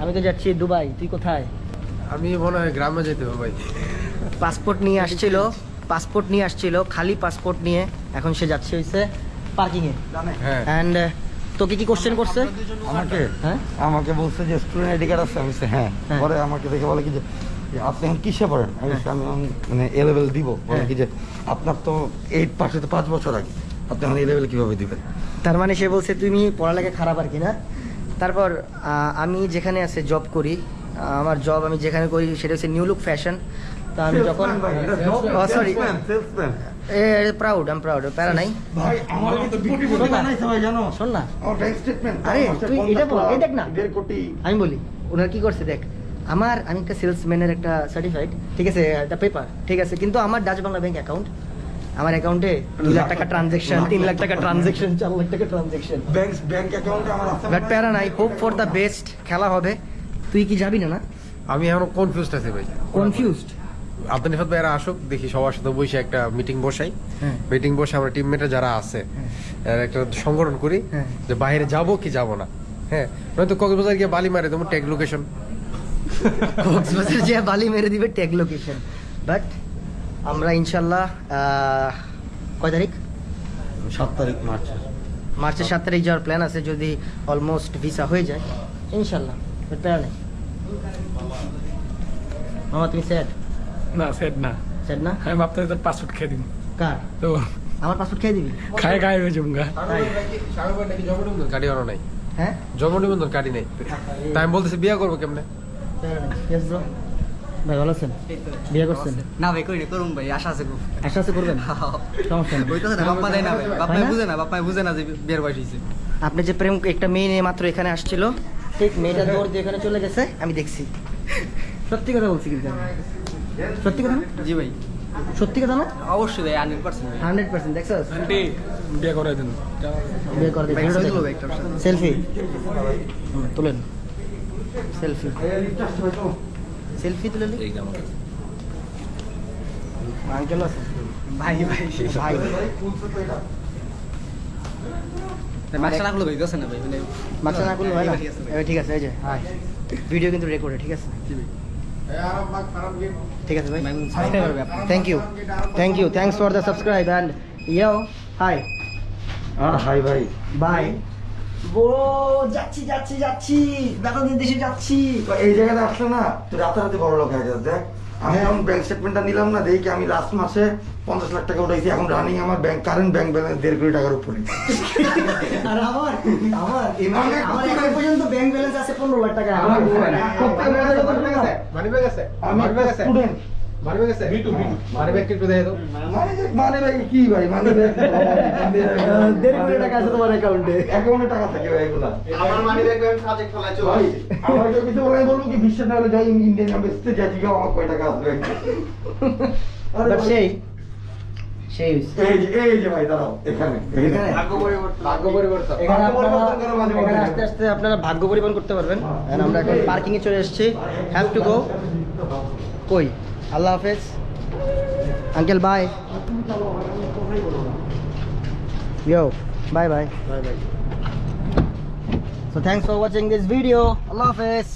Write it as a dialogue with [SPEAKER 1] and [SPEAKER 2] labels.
[SPEAKER 1] আমি তো যাচ্ছি দুবাই তুই কোথায়?
[SPEAKER 2] আমি মনে হয় গ্রামে যেতে হবে ভাই।
[SPEAKER 1] পাসপোর্ট নিয়ে আসছিল পাসপোর্ট নিয়ে আসছিল খালি পাসপোর্ট নিয়ে এখন সে যাচ্ছে হইছে পার্কিংয়ে।
[SPEAKER 2] হ্যাঁ।
[SPEAKER 1] অ্যান্ড তোকে কি কোশ্চেন করছে?
[SPEAKER 3] আমাকে?
[SPEAKER 1] হ্যাঁ?
[SPEAKER 3] আমাকে বলছে যে স্টুডেন্ট আইডি কার্ড আছে আমি বলছি, হ্যাঁ।
[SPEAKER 1] হ্যাঁ।
[SPEAKER 3] পরে আমাকে দেখে বলে কি যে আপনি এখন কিসে পড়েন? আমি আমি মানে এ লেভেল দিব। বলে
[SPEAKER 1] হ্যাঁ।
[SPEAKER 3] কি যে আপনার তো এইট পাস হতে পাঁচ বছর আগে। আপনি এখন এ লেভেল কীভাবে দিবেন?
[SPEAKER 1] তার মানে সে বলছে তুমি পড়ালেখা খারাপ আর কি না? তারপর আমি যেখানে আছে জব করি আমার জব আমি যেখানে করি সেটা হচ্ছে নিউ লুক ফ্যাশন তো আমি যখন sorry. এ প্রাউড আম প্রাউড প্যারা নাই।
[SPEAKER 3] ভাই আমার কিন্তু কোটিপতি বানাইছে ভাই জানো?
[SPEAKER 1] শোন না।
[SPEAKER 3] আমার ব্যাংক স্টেটমেন্ট
[SPEAKER 1] আরে, তুই এটা বল, এই দেখ না।
[SPEAKER 3] দেড় কোটি।
[SPEAKER 1] আমি বলি ওনার কি করছে দেখ আমার আমি একটা সেলসম্যানের একটা সার্টিফাইড ঠিক আছে একটা পেপার ঠিক আছে কিন্তু আমার ডাচ বাংলা ব্যাংক অ্যাকাউন্ট আমার অ্যাকাউন্টে দুই লাখ টাকা ট্রানজেকশন তিন লাখ টাকা ট্রানজেকশন চার লাখ টাকা ট্রানজেকশন
[SPEAKER 3] ব্যাংক ব্যাংক অ্যাকাউন্টে আমার আছে
[SPEAKER 1] বাট প্যারা নাই হোপ ফর দ্য বেস্ট খেলা হবে। তুই কি যাবি না না?
[SPEAKER 2] আমি এখনও কনফিউজড আছি ভাই।
[SPEAKER 1] কনফিউজড
[SPEAKER 2] আব্দুল নিফাত ভাইরা আসুক দেখি সবার সাথে বসে একটা মিটিং বসাই।
[SPEAKER 1] হ্যাঁ।
[SPEAKER 2] মিটিং বসে আমরা টিমমেটরা যারা আছে এর একটা সংগঠন করি
[SPEAKER 1] হ্যাঁ।
[SPEAKER 2] যে বাইরে যাব কি যাব না। হ্যাঁ নয়তো কক্সবাজার গিয়ে বালি মারে তোমার ট্যাগ লোকেশন
[SPEAKER 1] কক্সবাজার যে বালি মেরে দিবে ট্যাগ লোকেশন বাট আমরা ইনশাল্লাহ কয় তারিখ?
[SPEAKER 3] সাত তারিখ মার্চ।
[SPEAKER 1] মার্চের সাত তারিখ যাওয়ার প্ল্যান আছে যদি অলমোস্ট ভিসা হয়ে যায় ইনশাল্লাহ প্যারা নেই। মামা তুমি স্যাড
[SPEAKER 4] না সেট না।
[SPEAKER 1] স্যাড না?
[SPEAKER 4] আমি ভাবতে তোর পাসপোর্ট খেয়ে দিন
[SPEAKER 1] কার?
[SPEAKER 4] তো
[SPEAKER 1] আমার পাসপোর্ট খেয়ে দিবি?
[SPEAKER 4] খায় খায় হয়ে যাব গা।
[SPEAKER 2] নাকি জন্ম নিবন্ধন কার্ডই আনো নাই?
[SPEAKER 1] হ্যাঁ?
[SPEAKER 2] জন্ম নিবন্ধন কার্ডই নেই। তাই আমি বলতেছি বিয়ে করব কেমনে?
[SPEAKER 1] ভাই ভালো আছেন? বিয়ে করছেন?
[SPEAKER 5] না ভাই করিনি করুন ভাই আশা আছে খুব।
[SPEAKER 1] আশা আছে করবেন? সমস্যা নেই।
[SPEAKER 5] না বাপ্পা দেয় না ভাই। বাপ্পাই বুঝে না বাপ্পাই বুঝে না যে বিয়ের বয়স হয়েছে।
[SPEAKER 1] আপনি যে প্রেম একটা মেয়ে নিয়ে মাত্র এখানে আসছিল ঠিক মেয়েটা দৌড় দিয়ে এখানে চলে গেছে আমি দেখছি। সত্যি কথা বলছি কিন্তু সত্যি কথা না?
[SPEAKER 5] জি ভাই।
[SPEAKER 1] সত্যি কথা না?
[SPEAKER 5] অবশ্যই ভাই হান্ড্রেড পার্সেন্ট
[SPEAKER 1] হান্ড্রেড পার্সেন্ট দেখছস?
[SPEAKER 4] আন্টি বিয়ে করে দিন।
[SPEAKER 1] বিয়ে করে
[SPEAKER 5] ভাই ছবি তুলবো ভাই একটা ওর সাথে।
[SPEAKER 1] সেলফি তুলেন সেলফি সেলফি তুলে আঙ্কেল আছে
[SPEAKER 5] ভাই ভাই
[SPEAKER 1] ভাই
[SPEAKER 5] মাস্টার না করলে ভাই গেছে না ভাই মানে
[SPEAKER 1] মাথা না করলে হয় না
[SPEAKER 5] ঠিক আছে ভাই।
[SPEAKER 1] এবার ঠিক আছে এই যে হাই ভিডিও কিন্তু রেকর্ডে ঠিক আছে ঠিক আছে ভাই
[SPEAKER 5] ভাই, subscribe করবে আপনি।
[SPEAKER 1] Thank you thank you thanks for the subscribe and yo hi
[SPEAKER 3] R hi ভাই
[SPEAKER 1] বাই ও যাচ্ছি যাচ্ছি যাচ্ছি। দাদাদের দেশে যাচ্ছি।
[SPEAKER 3] এই জায়গাটা আসলে না তুই রাতারাতি বড় লোক হয়ে যাস দেখ। আমি এখন ব্যাংক স্টেটমেন্টটা নিলাম না দেখি আমি লাস্ট মাসে পঞ্চাশ লাখ টাকা উঠাইছি এখন রানিং আমার ব্যাংক কারেন্ট ব্যাংক ব্যালেন্স দেড় কোটি টাকার উপরে।
[SPEAKER 1] আর আমার আমার আমার এখন পর্যন্ত ব্যাংক ব্যালেন্স আছে পনেরো লাখ টাকা। আমার
[SPEAKER 2] মানি আছে মানি ব্যাগ আছে? বিটু বিটু। মানি ব্যাগ একটু দাও
[SPEAKER 3] মানে যে মানে ভাই? কি ভাই মানে
[SPEAKER 1] দেড় কোটি টাকা আছে তোমার অ্যাকাউন্টে
[SPEAKER 3] অ্যাকাউন্টে টাকা থাকে ভাই এগুলা?
[SPEAKER 6] আমার মানি ব্যাগ আমি সাজেক ফেলাইছো
[SPEAKER 3] ভাই আমার তো কিছু বলে বলব কি বিশ্বাস না হলে যাই ইন্ডিয়ান এম্বাসিতে যাই জিজ্ঞাসা আমার কয় টাকা আসবে আরে
[SPEAKER 1] সেই সেই
[SPEAKER 3] এই এই যে ভাই দাঁড়াও এখানে
[SPEAKER 1] এখানে?
[SPEAKER 6] ভাগ্য পরিবর্তন।
[SPEAKER 2] ভাগ্য পরিবর্তন।
[SPEAKER 1] এখানে আপনারা। আস্তে আস্তে আপনারা ভাগ্য পরিবর্তন করতে পারবেন। And আমরা এখন পার্কিং এ চলে এসেছি। হ্যাভ টু গো কই? আল্লাহ হাফেজ uncle bye yo bye bye bye bye So thanks for watching this video. Allah Hafiz.